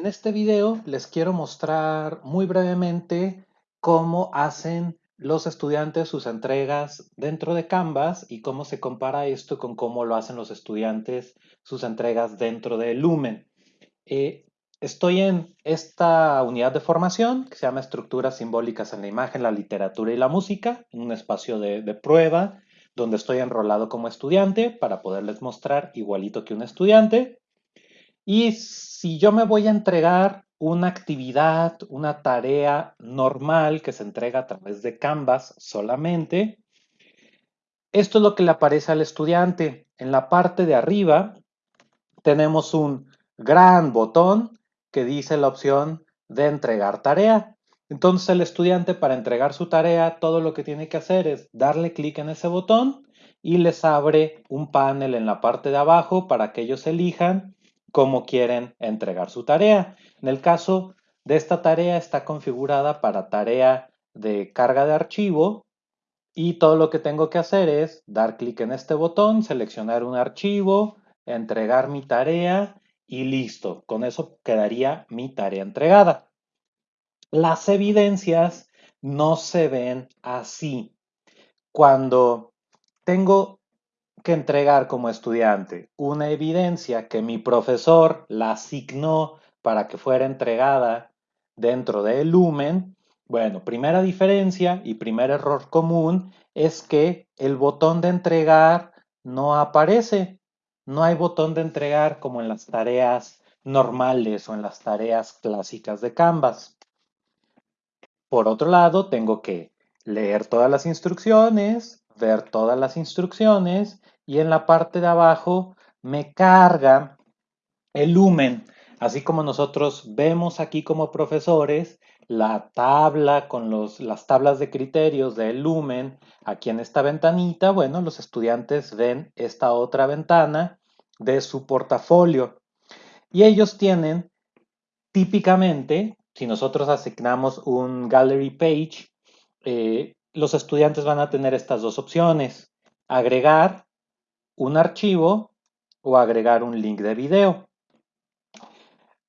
En este video les quiero mostrar muy brevemente cómo hacen los estudiantes sus entregas dentro de Canvas y cómo se compara esto con cómo lo hacen los estudiantes sus entregas dentro de Lumen. Eh, estoy en esta unidad de formación que se llama Estructuras Simbólicas en la Imagen, la Literatura y la Música, un espacio de, de prueba donde estoy enrolado como estudiante para poderles mostrar igualito que un estudiante. Y si yo me voy a entregar una actividad, una tarea normal que se entrega a través de Canvas solamente, esto es lo que le aparece al estudiante. En la parte de arriba tenemos un gran botón que dice la opción de entregar tarea. Entonces el estudiante para entregar su tarea, todo lo que tiene que hacer es darle clic en ese botón y les abre un panel en la parte de abajo para que ellos elijan cómo quieren entregar su tarea. En el caso de esta tarea está configurada para tarea de carga de archivo y todo lo que tengo que hacer es dar clic en este botón, seleccionar un archivo, entregar mi tarea y listo. Con eso quedaría mi tarea entregada. Las evidencias no se ven así. Cuando tengo que entregar como estudiante una evidencia que mi profesor la asignó para que fuera entregada dentro de Lumen, bueno, primera diferencia y primer error común es que el botón de entregar no aparece. No hay botón de entregar como en las tareas normales o en las tareas clásicas de Canvas. Por otro lado, tengo que leer todas las instrucciones, ver todas las instrucciones y en la parte de abajo me carga el lumen, así como nosotros vemos aquí como profesores la tabla con los, las tablas de criterios del lumen aquí en esta ventanita, bueno, los estudiantes ven esta otra ventana de su portafolio. Y ellos tienen típicamente, si nosotros asignamos un gallery page, eh, los estudiantes van a tener estas dos opciones, agregar un archivo o agregar un link de video.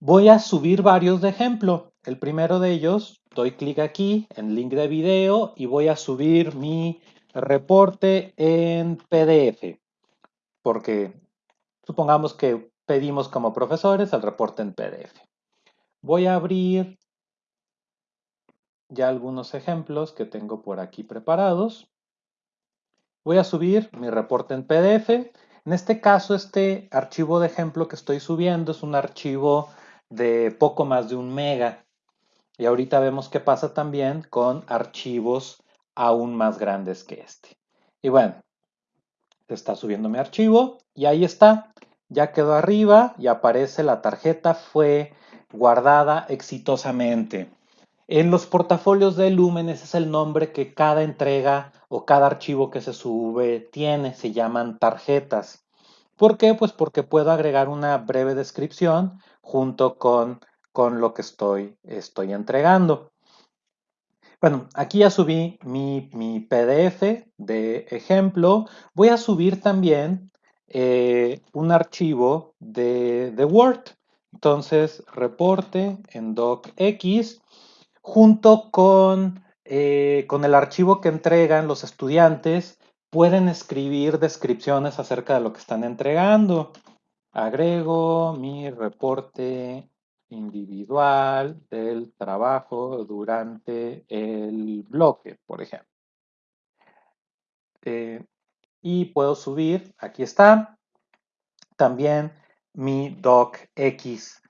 Voy a subir varios de ejemplo. El primero de ellos, doy clic aquí en link de video y voy a subir mi reporte en PDF. Porque supongamos que pedimos como profesores el reporte en PDF. Voy a abrir ya algunos ejemplos que tengo por aquí preparados. Voy a subir mi reporte en PDF. En este caso, este archivo de ejemplo que estoy subiendo es un archivo de poco más de un mega. Y ahorita vemos qué pasa también con archivos aún más grandes que este. Y bueno, está subiendo mi archivo y ahí está. Ya quedó arriba y aparece la tarjeta fue guardada exitosamente. En los portafolios de Lumen ese es el nombre que cada entrega o cada archivo que se sube tiene, se llaman tarjetas. ¿Por qué? Pues porque puedo agregar una breve descripción junto con, con lo que estoy, estoy entregando. Bueno, aquí ya subí mi, mi PDF de ejemplo. Voy a subir también eh, un archivo de, de Word. Entonces, reporte en docx junto con, eh, con el archivo que entregan los estudiantes, pueden escribir descripciones acerca de lo que están entregando. Agrego mi reporte individual del trabajo durante el bloque, por ejemplo. Eh, y puedo subir, aquí está, también mi docx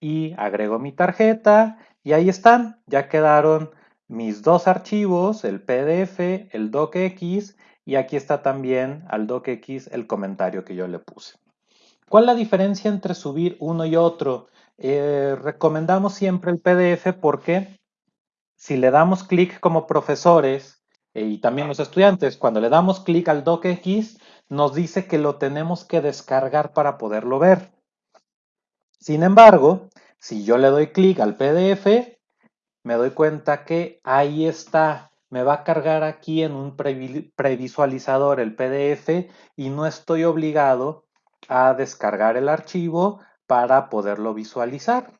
y agrego mi tarjeta y ahí están, ya quedaron mis dos archivos, el PDF, el docx y aquí está también al docx el comentario que yo le puse. ¿Cuál es la diferencia entre subir uno y otro? Eh, recomendamos siempre el PDF porque si le damos clic como profesores eh, y también los estudiantes, cuando le damos clic al docx, nos dice que lo tenemos que descargar para poderlo ver. Sin embargo, si yo le doy clic al PDF, me doy cuenta que ahí está. Me va a cargar aquí en un previsualizador el PDF y no estoy obligado a descargar el archivo para poderlo visualizar.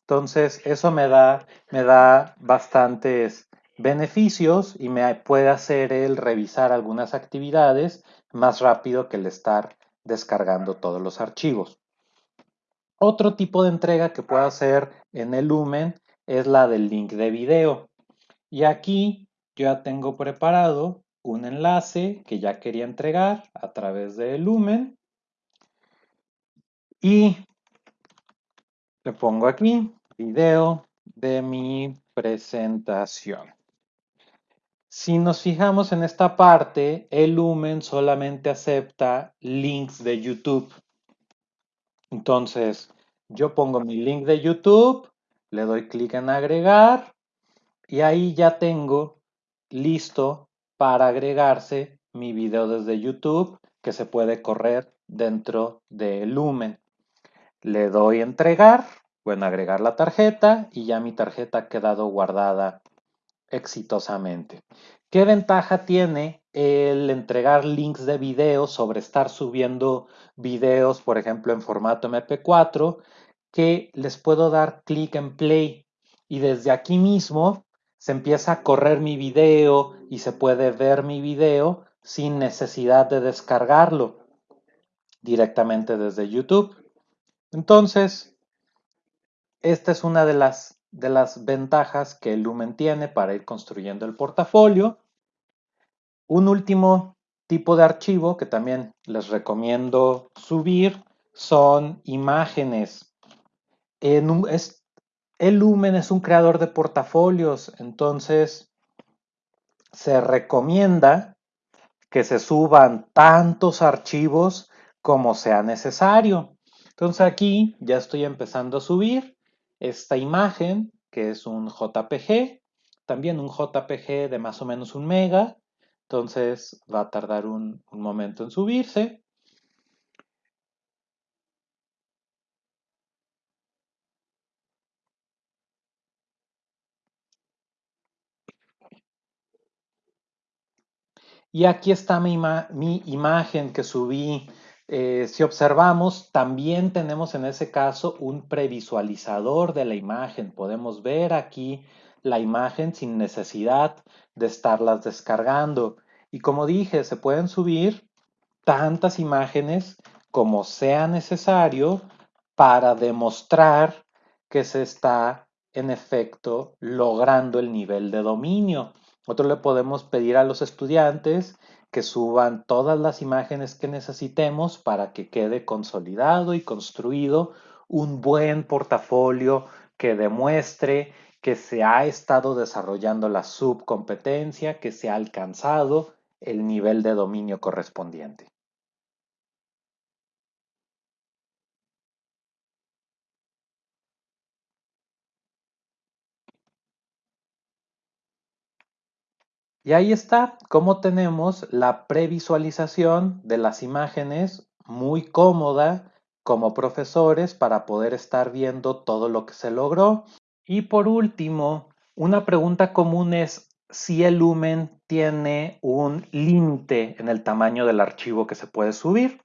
Entonces, eso me da, me da bastantes beneficios y me puede hacer el revisar algunas actividades más rápido que el estar descargando todos los archivos. Otro tipo de entrega que puedo hacer en el Lumen es la del link de video. Y aquí yo ya tengo preparado un enlace que ya quería entregar a través de Lumen. Y le pongo aquí video de mi presentación. Si nos fijamos en esta parte, el Lumen solamente acepta links de YouTube. Entonces, yo pongo mi link de YouTube, le doy clic en agregar y ahí ya tengo listo para agregarse mi video desde YouTube que se puede correr dentro de Lumen. Le doy entregar, bueno, agregar la tarjeta y ya mi tarjeta ha quedado guardada exitosamente. ¿Qué ventaja tiene el entregar links de videos sobre estar subiendo videos, por ejemplo, en formato MP4, que les puedo dar clic en play y desde aquí mismo se empieza a correr mi video y se puede ver mi video sin necesidad de descargarlo directamente desde YouTube. Entonces, esta es una de las de las ventajas que el Lumen tiene para ir construyendo el portafolio. Un último tipo de archivo que también les recomiendo subir son imágenes. el Lumen es un creador de portafolios, entonces se recomienda que se suban tantos archivos como sea necesario. Entonces aquí ya estoy empezando a subir esta imagen, que es un JPG, también un JPG de más o menos un mega, entonces va a tardar un, momento en subirse. Y aquí está mi imagen que subí eh, si observamos, también tenemos en ese caso un previsualizador de la imagen. Podemos ver aquí la imagen sin necesidad de estarlas descargando. Y como dije, se pueden subir tantas imágenes como sea necesario para demostrar que se está en efecto logrando el nivel de dominio. Nosotros le podemos pedir a los estudiantes que suban todas las imágenes que necesitemos para que quede consolidado y construido un buen portafolio que demuestre que se ha estado desarrollando la subcompetencia, que se ha alcanzado el nivel de dominio correspondiente. Y ahí está cómo tenemos la previsualización de las imágenes muy cómoda como profesores para poder estar viendo todo lo que se logró. Y por último, una pregunta común es si el lumen tiene un límite en el tamaño del archivo que se puede subir.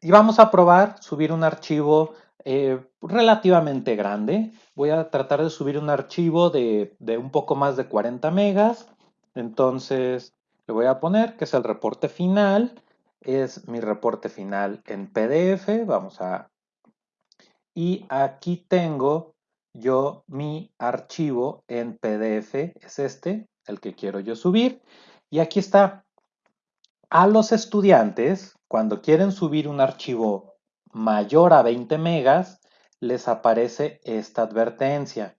Y vamos a probar subir un archivo eh, relativamente grande. Voy a tratar de subir un archivo de, de un poco más de 40 megas entonces, le voy a poner que es el reporte final. Es mi reporte final en PDF. Vamos a... Y aquí tengo yo mi archivo en PDF. Es este, el que quiero yo subir. Y aquí está. A los estudiantes, cuando quieren subir un archivo mayor a 20 megas, les aparece esta advertencia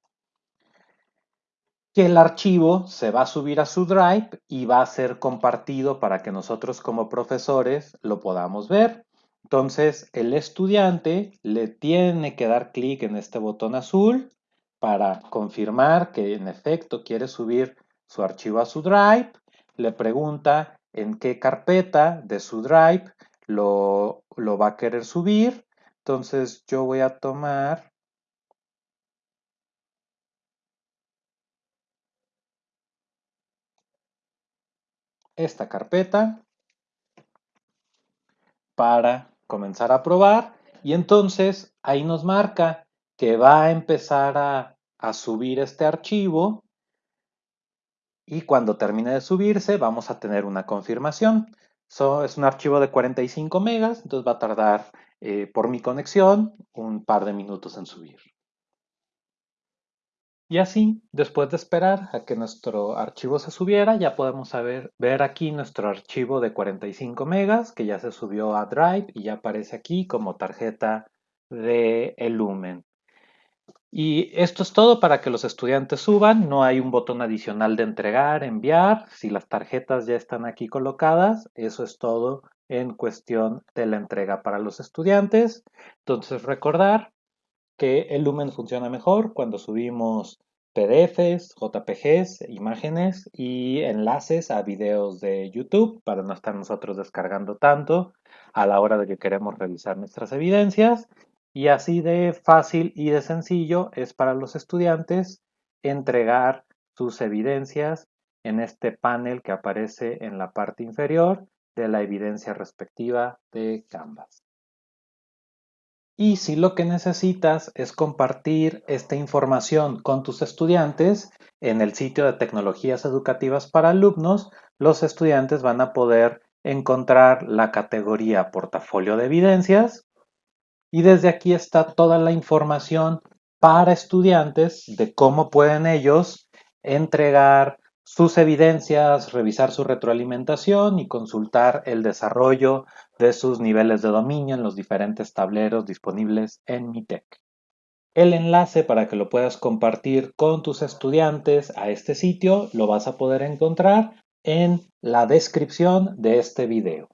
que el archivo se va a subir a su Drive y va a ser compartido para que nosotros como profesores lo podamos ver. Entonces, el estudiante le tiene que dar clic en este botón azul para confirmar que en efecto quiere subir su archivo a su Drive. Le pregunta en qué carpeta de su Drive lo, lo va a querer subir. Entonces, yo voy a tomar esta carpeta para comenzar a probar y entonces ahí nos marca que va a empezar a, a subir este archivo y cuando termine de subirse vamos a tener una confirmación. es un archivo de 45 megas, entonces va a tardar eh, por mi conexión un par de minutos en subir. Y así, después de esperar a que nuestro archivo se subiera, ya podemos ver aquí nuestro archivo de 45 megas que ya se subió a Drive y ya aparece aquí como tarjeta de Lumen. Y esto es todo para que los estudiantes suban. No hay un botón adicional de entregar, enviar. Si las tarjetas ya están aquí colocadas, eso es todo en cuestión de la entrega para los estudiantes. Entonces recordar que el Lumen funciona mejor cuando subimos PDFs, JPGs, imágenes y enlaces a videos de YouTube para no estar nosotros descargando tanto a la hora de que queremos revisar nuestras evidencias. Y así de fácil y de sencillo es para los estudiantes entregar sus evidencias en este panel que aparece en la parte inferior de la evidencia respectiva de Canvas. Y si lo que necesitas es compartir esta información con tus estudiantes, en el sitio de tecnologías educativas para alumnos, los estudiantes van a poder encontrar la categoría portafolio de evidencias y desde aquí está toda la información para estudiantes de cómo pueden ellos entregar sus evidencias, revisar su retroalimentación y consultar el desarrollo de sus niveles de dominio en los diferentes tableros disponibles en MITEC. El enlace para que lo puedas compartir con tus estudiantes a este sitio lo vas a poder encontrar en la descripción de este video.